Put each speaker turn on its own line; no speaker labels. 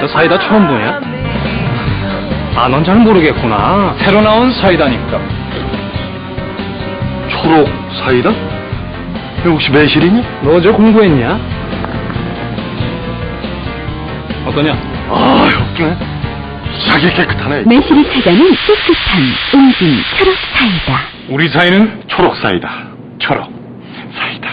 너 사이다 처음 보냐? 아, 넌 잘 모르겠구나. 새로 나온 사이다니까.
초록 사이다? 이거 혹시 매실이니?
너 어제 공부했냐? 어떠냐?
아, 웃기네. 자기 깨끗하네.
매실이 사자는 깨끗한 웅진 초록 사이다.
우리 사이는
초록 사이다. 초록 사이다.